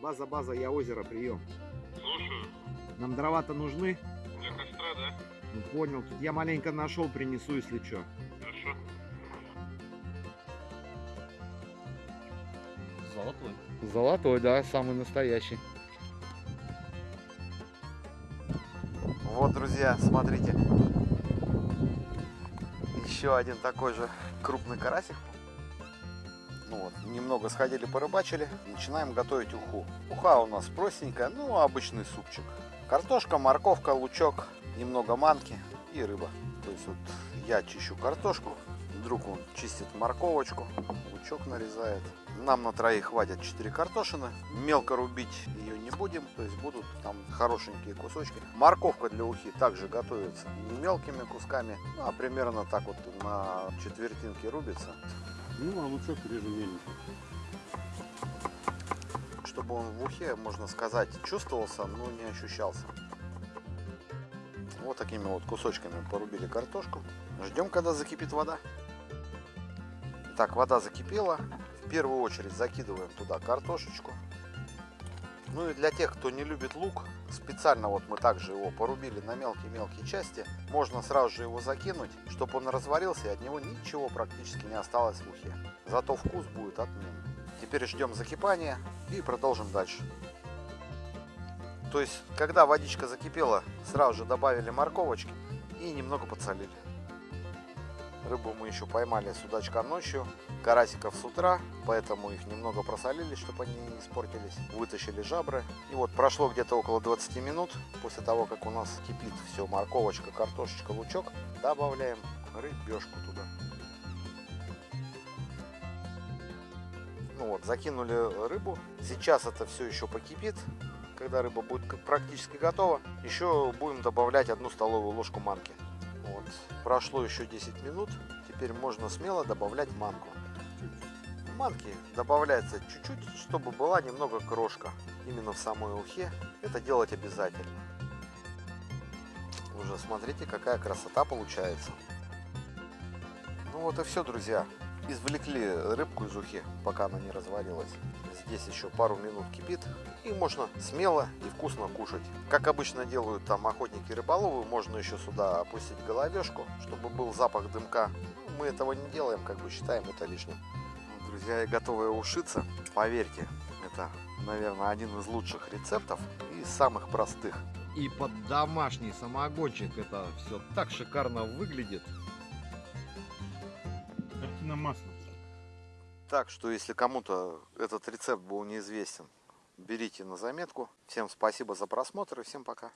База, база, я озеро, прием. Слушаю. Нам дрова-то нужны? Для костра, да? Ну понял, тут я маленько нашел, принесу, если что. Хорошо. Золотой. Золотой, да, самый настоящий. Вот, друзья, смотрите. Еще один такой же крупный карасик. Ну вот, немного сходили, порыбачили. Начинаем готовить уху. Уха у нас простенькая, ну, обычный супчик. Картошка, морковка, лучок, немного манки и рыба. То есть вот я чищу картошку, друг он чистит морковочку, лучок нарезает. Нам на троих хватит 4 картошины. Мелко рубить ее не будем, то есть будут там хорошенькие кусочки. Морковка для ухи также готовится не мелкими кусками, ну, а примерно так вот на четвертинке рубится. Ну, а лучок реже мельничек. Чтобы он в ухе, можно сказать, чувствовался, но не ощущался. Вот такими вот кусочками порубили картошку. Ждем, когда закипит вода. Так, вода закипела. В первую очередь закидываем туда картошечку. Ну и для тех, кто не любит лук, специально вот мы также его порубили на мелкие-мелкие части. Можно сразу же его закинуть, чтобы он разварился и от него ничего практически не осталось в ухе. Зато вкус будет отменный. Теперь ждем закипания и продолжим дальше. То есть, когда водичка закипела, сразу же добавили морковочки и немного подсолили. Рыбу мы еще поймали судачка ночью, карасиков с утра, поэтому их немного просолили, чтобы они не испортились. Вытащили жабры. И вот прошло где-то около 20 минут после того, как у нас кипит все, морковочка, картошечка, лучок, добавляем рыбешку туда. Ну вот, закинули рыбу. Сейчас это все еще покипит. Когда рыба будет практически готова, еще будем добавлять одну столовую ложку манки. Вот. Прошло еще 10 минут. Теперь можно смело добавлять манку. Манки добавляется чуть-чуть, чтобы была немного крошка. Именно в самой ухе. Это делать обязательно. Уже смотрите, какая красота получается. Ну вот и все, друзья. Извлекли рыбку из ухи, пока она не разварилась. Здесь еще пару минут кипит. И можно смело и вкусно кушать. Как обычно делают там охотники рыболовы, можно еще сюда опустить головешку, чтобы был запах дымка. Ну, мы этого не делаем, как бы считаем это лишним. Ну, Друзья, я готовы ушиться. Поверьте, это, наверное, один из лучших рецептов и самых простых. И под домашний самогончик это все так шикарно выглядит. Картина маслом. Так что, если кому-то этот рецепт был неизвестен, берите на заметку. Всем спасибо за просмотр и всем пока.